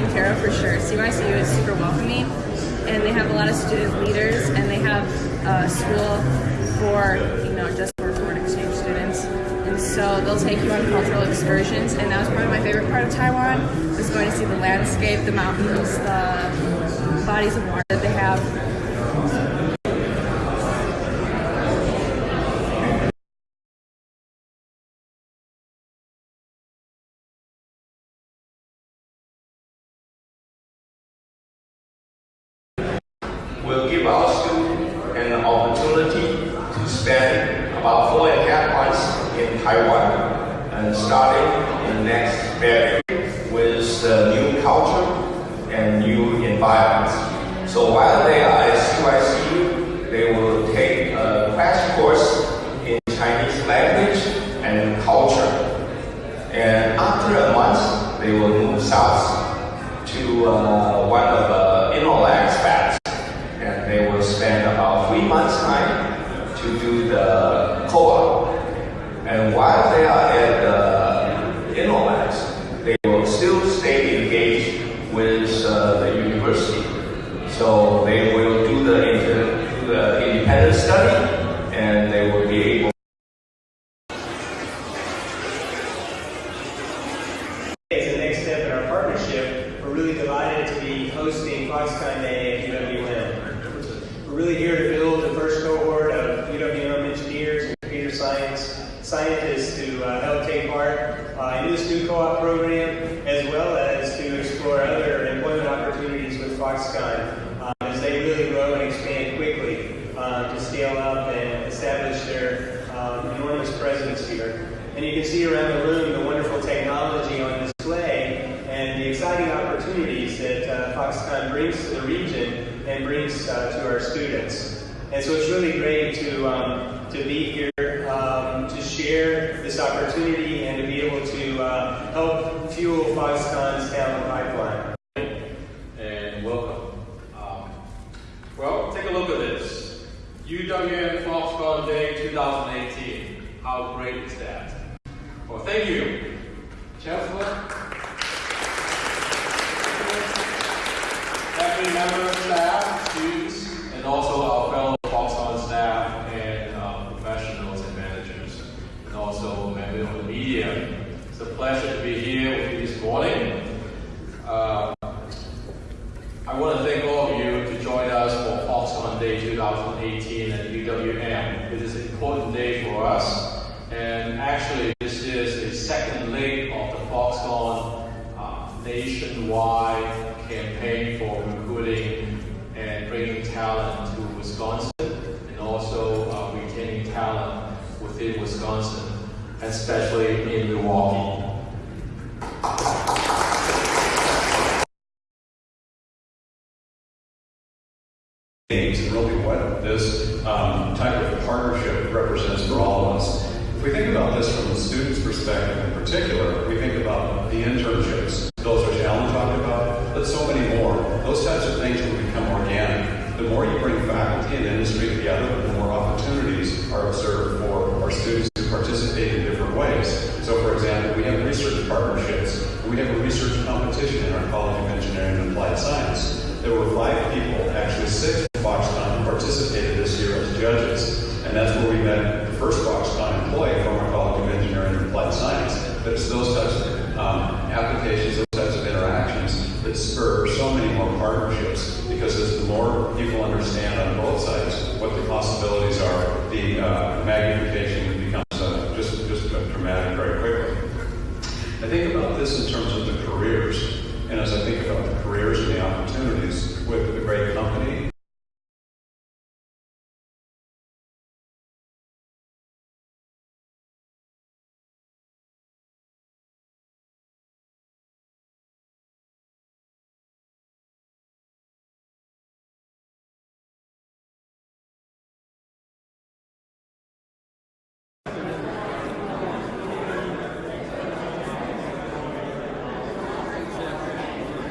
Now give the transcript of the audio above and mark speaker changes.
Speaker 1: care of for sure. CYCU is super welcoming, and they have a lot of student leaders, and they have a school for you know just for foreign exchange students. And so they'll take you on cultural excursions, and that was probably my favorite part of Taiwan was going to see the landscape, the mountains, the bodies of water that they have.
Speaker 2: Will give our students an opportunity to spend about four and a half months in Taiwan and starting in the next February with new culture and new environments. So while they are at CYCU, they will take a crash course in Chinese language and culture. And after a month, they will move south to uh, one of the Innolux fabs and they will spend about three months' time to do the co-op. And while they are at the Innolux, they will still stay engaged with uh, the university. So they will do the, do the independent study, and they will be able
Speaker 3: As the next step in our partnership, we're really delighted to be hosting Foxconn Day at UWM. We're really here to build the first cohort of UWM engineers and computer science scientists to uh, help take part uh, in this new co-op program, as well as to explore other employment opportunities with Foxconn uh, as they really grow and expand quickly uh, to scale up and establish their um, enormous presence here. And you can see around the room the wonderful technology on display and the exciting opportunities that uh, Foxconn brings to the region and brings uh, to our students. And so it's really great to, um, to be here, um, to share this opportunity and to be able to uh, help fuel Foxconn's talent pipeline.
Speaker 4: and welcome. Um, well, take a look at this. UWM Foxconn Day 2018. How great is that? Well, thank you, Chancellor. Faculty members, staff, students, and also our fellow Foxconn staff and uh, professionals and managers, and also members of the media. It's a pleasure to be here with you this morning. Uh, I want to thank all of you to join us for Foxconn Day 2018 at UWM. It is an important day for us, and actually, this is the second leg of the Foxconn uh, nationwide campaign for recruiting and bringing talent to Wisconsin, and also uh, retaining talent within Wisconsin, especially in Milwaukee.
Speaker 5: Games and really what this um, type of partnership represents for all of us. If we think about this from the student's perspective in particular, we think about the internships, those which Alan talked about, but so many more. Those types of things will become organic. The more you bring faculty and industry together, the more opportunities are observed for our students to participate in different ways. So, for example, we have research partnerships. We have a research competition in our College of Engineering and Applied Science. There were five people, actually six Foxconn participated this year as judges, and that's where we met the first Foxconn employee from our College of Engineering and Applied Science. But it's those types of um, applications, those types of interactions that spur so many more partnerships because as the more people understand on both sides what the possibilities are, the uh, magnification becomes uh, just, just dramatic very quickly. I think about this in terms of the careers. And as I think about the careers and the opportunities with a great company